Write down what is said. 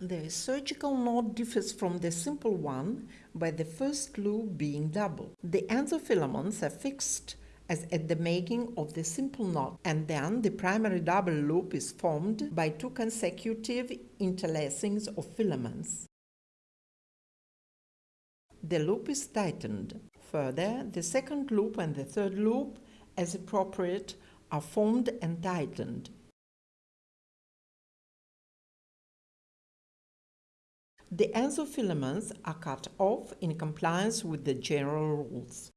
The surgical knot differs from the simple one by the first loop being double. The endofilaments are fixed as at the making of the simple knot, and then the primary double loop is formed by two consecutive interlacings of filaments. The loop is tightened. Further, the second loop and the third loop, as appropriate, are formed and tightened. The endofilaments are cut off in compliance with the general rules.